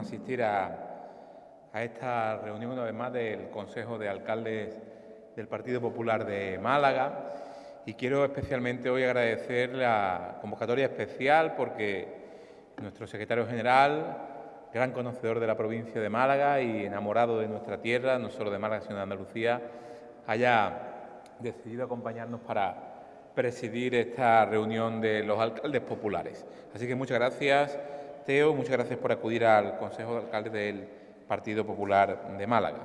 asistir a, esta reunión una vez más del Consejo de Alcaldes del Partido Popular de Málaga y quiero especialmente hoy agradecer la convocatoria especial porque nuestro secretario general, gran conocedor de la provincia de Málaga y enamorado de nuestra tierra, no solo de Málaga sino de Andalucía, haya decidido acompañarnos para presidir esta reunión de los alcaldes populares. Así que muchas gracias, Muchas gracias por acudir al Consejo de Alcaldes del Partido Popular de Málaga.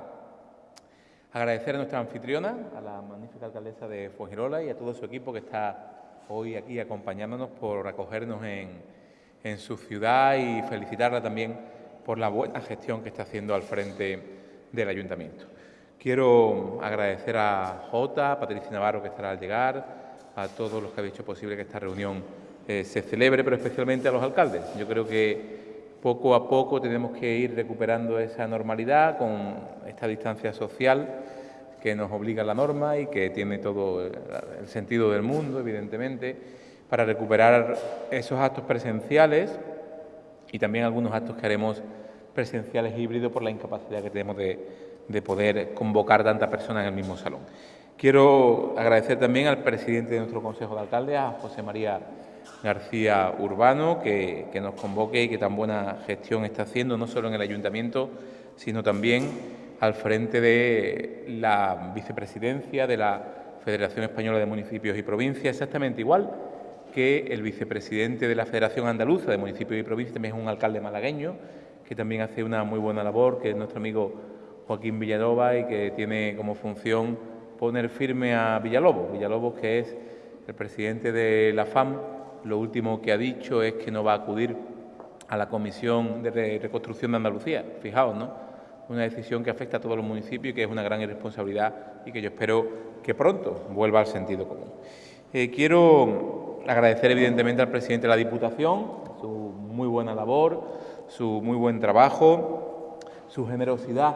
Agradecer a nuestra anfitriona, a la magnífica alcaldesa de Fuengirola y a todo su equipo que está hoy aquí acompañándonos por acogernos en, en su ciudad y felicitarla también por la buena gestión que está haciendo al frente del Ayuntamiento. Quiero agradecer a Jota, a Patricia Navarro que estará al llegar, a todos los que han hecho posible que esta reunión eh, se celebre, pero especialmente a los alcaldes. Yo creo que poco a poco tenemos que ir recuperando esa normalidad con esta distancia social que nos obliga la norma y que tiene todo el sentido del mundo, evidentemente, para recuperar esos actos presenciales y también algunos actos que haremos presenciales híbridos por la incapacidad que tenemos de, de poder convocar tantas personas en el mismo salón. Quiero agradecer también al presidente de nuestro Consejo de Alcaldes, a José María García Urbano, que, nos convoque y que tan buena gestión está haciendo, no solo en el Ayuntamiento, sino también al frente de la vicepresidencia de la Federación Española de Municipios y Provincias, exactamente igual que el vicepresidente de la Federación Andaluza de Municipios y Provincias, también es un alcalde malagueño, que también hace una muy buena labor, que es nuestro amigo Joaquín Villanova y que tiene como función poner firme a Villalobos. Villalobos, que es el presidente de la FAM, lo último que ha dicho es que no va a acudir a la Comisión de Reconstrucción de Andalucía. Fijaos, ¿no? Una decisión que afecta a todos los municipios y que es una gran irresponsabilidad y que yo espero que pronto vuelva al sentido común. Eh, quiero agradecer evidentemente al presidente de la Diputación su muy buena labor, su muy buen trabajo, su generosidad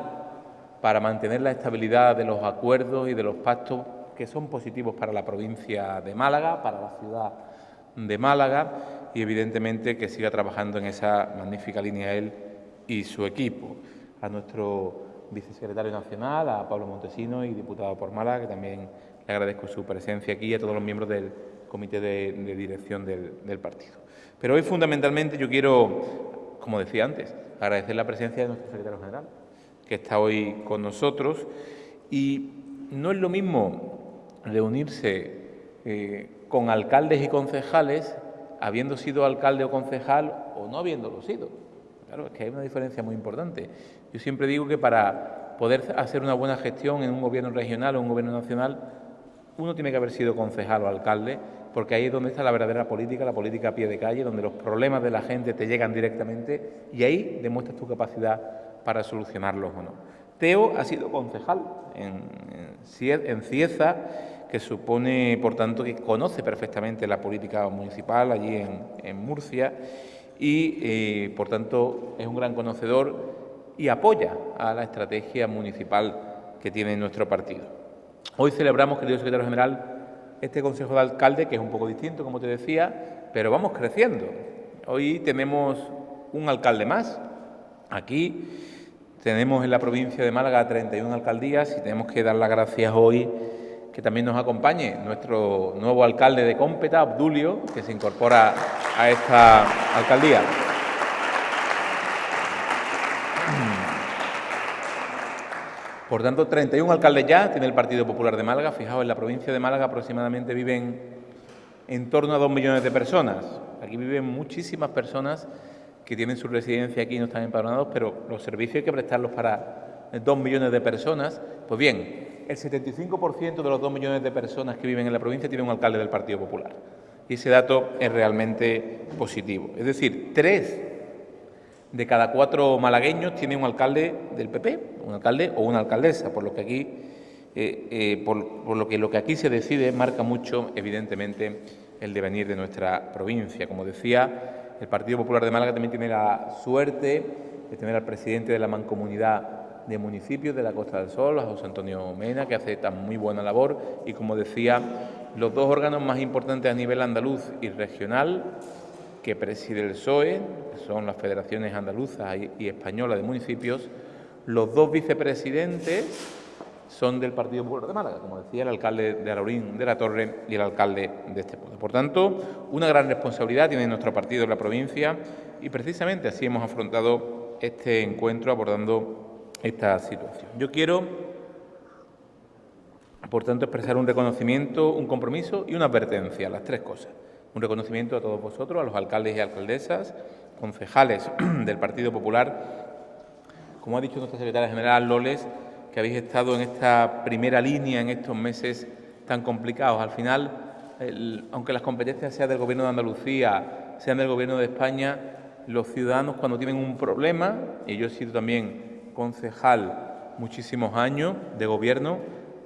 para mantener la estabilidad de los acuerdos y de los pactos que son positivos para la provincia de Málaga, para la ciudad de Málaga y evidentemente que siga trabajando en esa magnífica línea él y su equipo. A nuestro vicesecretario nacional, a Pablo Montesino y diputado por Málaga, que también le agradezco su presencia aquí y a todos los miembros del comité de, dirección del, partido. Pero hoy fundamentalmente yo quiero, como decía antes, agradecer la presencia de nuestro secretario general, que está hoy con nosotros. Y no es lo mismo reunirse eh, con alcaldes y concejales habiendo sido alcalde o concejal o no habiéndolo sido. Claro, es que hay una diferencia muy importante. Yo siempre digo que para poder hacer una buena gestión en un gobierno regional o un gobierno nacional, uno tiene que haber sido concejal o alcalde, porque ahí es donde está la verdadera política, la política a pie de calle, donde los problemas de la gente te llegan directamente y ahí demuestras tu capacidad para solucionarlos o no. Teo ha sido concejal en, en Cieza, que supone, por tanto, que conoce perfectamente la política municipal allí en, Murcia y, eh, por tanto, es un gran conocedor y apoya a la estrategia municipal que tiene nuestro partido. Hoy celebramos, querido secretario general, este Consejo de Alcalde, que es un poco distinto, como te decía, pero vamos creciendo. Hoy tenemos un alcalde más aquí tenemos en la provincia de Málaga 31 alcaldías y tenemos que dar las gracias hoy que también nos acompañe nuestro nuevo alcalde de Cómpeta, Abdulio, que se incorpora a esta alcaldía. Por tanto, 31 alcaldes ya tiene el Partido Popular de Málaga. Fijaos, en la provincia de Málaga aproximadamente viven en torno a dos millones de personas. Aquí viven muchísimas personas que tienen su residencia aquí y no están empadronados, pero los servicios hay que prestarlos para dos millones de personas. Pues bien, el 75% de los dos millones de personas que viven en la provincia tienen un alcalde del Partido Popular. Y ese dato es realmente positivo. Es decir, tres de cada cuatro malagueños tienen un alcalde del PP, un alcalde o una alcaldesa, por lo que aquí, eh, eh, por, por lo que lo que aquí se decide marca mucho, evidentemente, el devenir de nuestra provincia. Como decía, el Partido Popular de Málaga también tiene la suerte de tener al presidente de la Mancomunidad de Municipios de la Costa del Sol, a José Antonio Mena, que hace tan muy buena labor. Y, como decía, los dos órganos más importantes a nivel andaluz y regional que preside el PSOE, que son las federaciones andaluzas y españolas de municipios, los dos vicepresidentes son del Partido Popular de Málaga, como decía el alcalde de Alaurín de la Torre y el alcalde de este pueblo. Por tanto, una gran responsabilidad tiene nuestro partido en la provincia y precisamente así hemos afrontado este encuentro abordando esta situación. Yo quiero, por tanto, expresar un reconocimiento, un compromiso y una advertencia, las tres cosas. Un reconocimiento a todos vosotros, a los alcaldes y alcaldesas, concejales del Partido Popular, como ha dicho nuestra secretaria general Loles, que habéis estado en esta primera línea en estos meses tan complicados. Al final, aunque las competencias sean del Gobierno de Andalucía, sean del Gobierno de España, los ciudadanos cuando tienen un problema, y yo he sido también concejal muchísimos años de gobierno,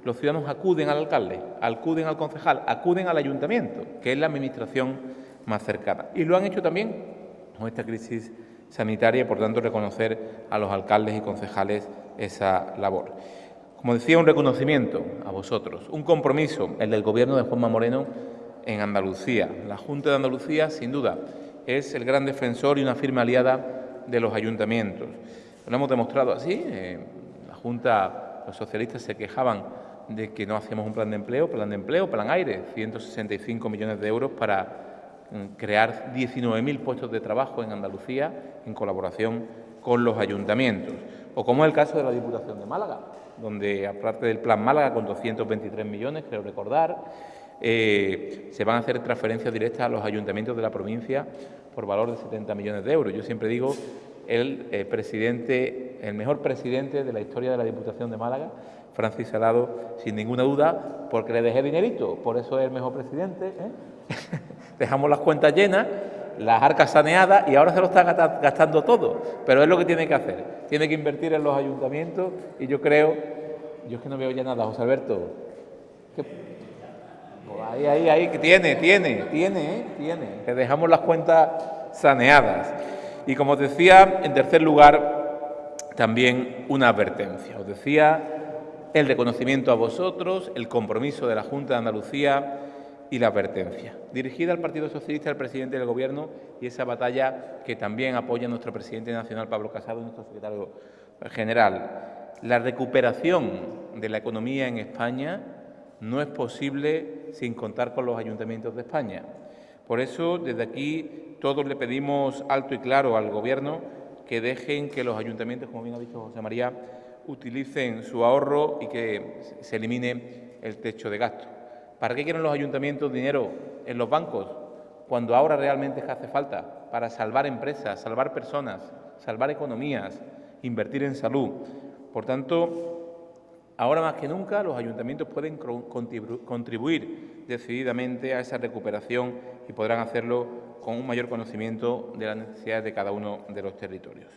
los ciudadanos acuden al alcalde, acuden al concejal, acuden al ayuntamiento, que es la administración más cercana. Y lo han hecho también con esta crisis sanitaria por tanto, reconocer a los alcaldes y concejales esa labor. Como decía, un reconocimiento a vosotros, un compromiso, el del Gobierno de Juanma Moreno en Andalucía. La Junta de Andalucía, sin duda, es el gran defensor y una firme aliada de los ayuntamientos. Lo hemos demostrado así. La Junta, los socialistas se quejaban de que no hacíamos un plan de empleo, plan de empleo, plan aire, 165 millones de euros para mm, crear 19.000 puestos de trabajo en Andalucía en colaboración con los ayuntamientos o como es el caso de la Diputación de Málaga, donde aparte del Plan Málaga con 223 millones, creo recordar, eh, se van a hacer transferencias directas a los ayuntamientos de la provincia por valor de 70 millones de euros. Yo siempre digo el eh, presidente, el mejor presidente de la historia de la Diputación de Málaga, Francis Salado, sin ninguna duda, porque le dejé dinerito, por eso es el mejor presidente. ¿eh? Dejamos las cuentas llenas las arcas saneadas y ahora se lo está gastando todo. Pero es lo que tiene que hacer. Tiene que invertir en los ayuntamientos y yo creo, yo es que no veo ya nada, José Alberto. Pues ahí, ahí, ahí, que tiene, tiene, tiene, ¿eh? tiene. Que dejamos las cuentas saneadas. Y como os decía, en tercer lugar, también una advertencia. Os decía el reconocimiento a vosotros, el compromiso de la Junta de Andalucía y la advertencia, dirigida al Partido Socialista, al presidente del Gobierno y esa batalla que también apoya nuestro presidente nacional Pablo Casado y nuestro secretario general. La recuperación de la economía en España no es posible sin contar con los ayuntamientos de España. Por eso, desde aquí, todos le pedimos alto y claro al Gobierno que dejen que los ayuntamientos, como bien ha dicho José María, utilicen su ahorro y que se elimine el techo de gasto. ¿Para qué quieren los ayuntamientos dinero en los bancos cuando ahora realmente hace falta? Para salvar empresas, salvar personas, salvar economías, invertir en salud. Por tanto, ahora más que nunca los ayuntamientos pueden contribuir decididamente a esa recuperación y podrán hacerlo con un mayor conocimiento de las necesidades de cada uno de los territorios.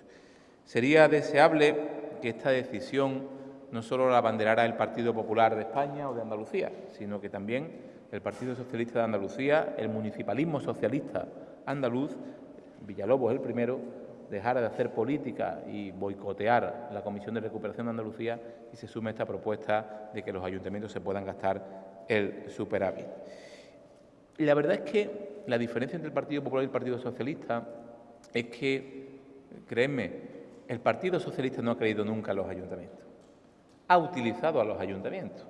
Sería deseable que esta decisión no solo la abanderara el Partido Popular de España o de Andalucía, sino que también el Partido Socialista de Andalucía, el municipalismo socialista andaluz, Villalobos el primero, dejara de hacer política y boicotear la Comisión de Recuperación de Andalucía y se sume esta propuesta de que los ayuntamientos se puedan gastar el superávit. La verdad es que la diferencia entre el Partido Popular y el Partido Socialista es que, créeme, el Partido Socialista no ha creído nunca en los ayuntamientos ha utilizado a los ayuntamientos,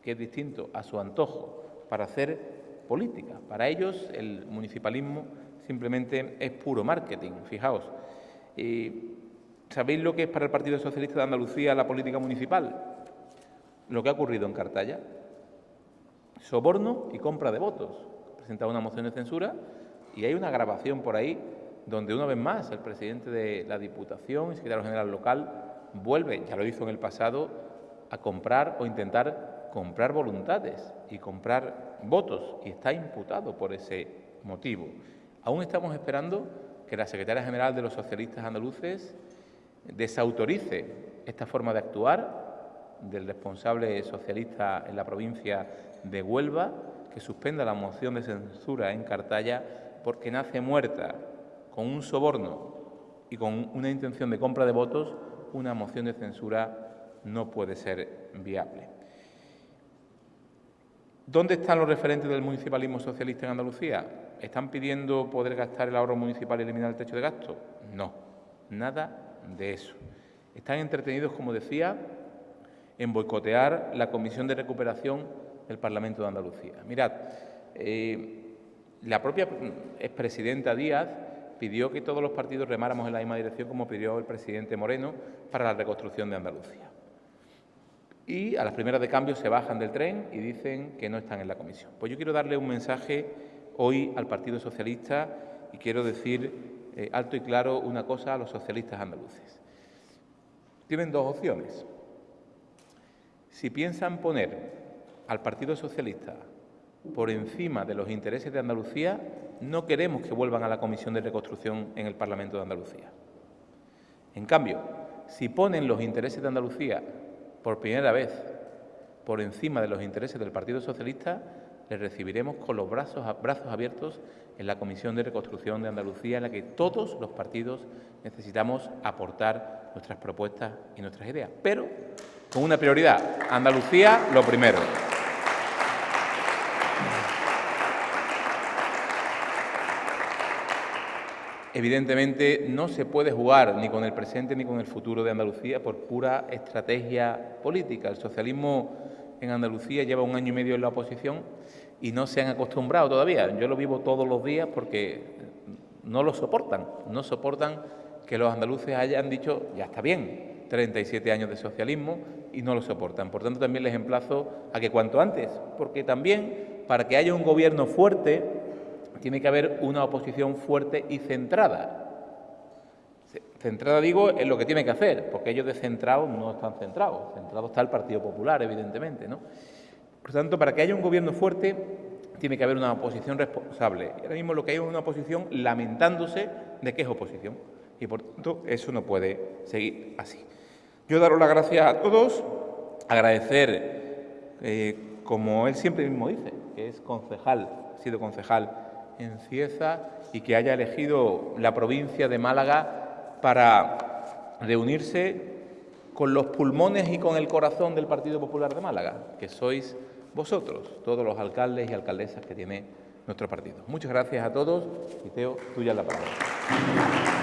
que es distinto a su antojo, para hacer política. Para ellos el municipalismo simplemente es puro marketing, fijaos. ¿Sabéis lo que es para el Partido Socialista de Andalucía la política municipal? Lo que ha ocurrido en Cartaya. Soborno y compra de votos. Presentado una moción de censura y hay una grabación por ahí donde una vez más el presidente de la Diputación y secretario general local vuelve, ya lo hizo en el pasado, a comprar o intentar comprar voluntades y comprar votos y está imputado por ese motivo. Aún estamos esperando que la secretaria general de los socialistas andaluces desautorice esta forma de actuar del responsable socialista en la provincia de Huelva, que suspenda la moción de censura en Cartaya porque nace muerta con un soborno y con una intención de compra de votos una moción de censura no puede ser viable. ¿Dónde están los referentes del municipalismo socialista en Andalucía? ¿Están pidiendo poder gastar el ahorro municipal y eliminar el techo de gasto? No, nada de eso. Están entretenidos, como decía, en boicotear la Comisión de Recuperación del Parlamento de Andalucía. Mirad, eh, la propia expresidenta Díaz pidió que todos los partidos remáramos en la misma dirección como pidió el presidente Moreno para la reconstrucción de Andalucía. Y a las primeras de cambio se bajan del tren y dicen que no están en la comisión. Pues yo quiero darle un mensaje hoy al Partido Socialista y quiero decir eh, alto y claro una cosa a los socialistas andaluces. Tienen dos opciones. Si piensan poner al Partido Socialista por encima de los intereses de Andalucía, no queremos que vuelvan a la Comisión de Reconstrucción en el Parlamento de Andalucía. En cambio, si ponen los intereses de Andalucía por primera vez por encima de los intereses del Partido Socialista, les recibiremos con los brazos, brazos abiertos en la Comisión de Reconstrucción de Andalucía, en la que todos los partidos necesitamos aportar nuestras propuestas y nuestras ideas, pero con una prioridad, Andalucía lo primero. Evidentemente no se puede jugar ni con el presente ni con el futuro de Andalucía por pura estrategia política. El socialismo en Andalucía lleva un año y medio en la oposición y no se han acostumbrado todavía. Yo lo vivo todos los días porque no lo soportan, no soportan que los andaluces hayan dicho, ya está bien, 37 años de socialismo y no lo soportan. Por tanto, también les emplazo a que cuanto antes, porque también para que haya un gobierno fuerte, tiene que haber una oposición fuerte y centrada. Centrada, digo, en lo que tiene que hacer, porque ellos de centrados no están centrados. Centrado está el Partido Popular, evidentemente. ¿no? Por tanto, para que haya un gobierno fuerte, tiene que haber una oposición responsable. Y ahora mismo lo que hay es una oposición lamentándose de que es oposición. Y por tanto, eso no puede seguir así. Yo daros las gracias a todos, agradecer, eh, como él siempre mismo dice, que es concejal, ha sido concejal en Cieza y que haya elegido la provincia de Málaga para reunirse con los pulmones y con el corazón del Partido Popular de Málaga, que sois vosotros, todos los alcaldes y alcaldesas que tiene nuestro partido. Muchas gracias a todos y Teo, tuya la palabra.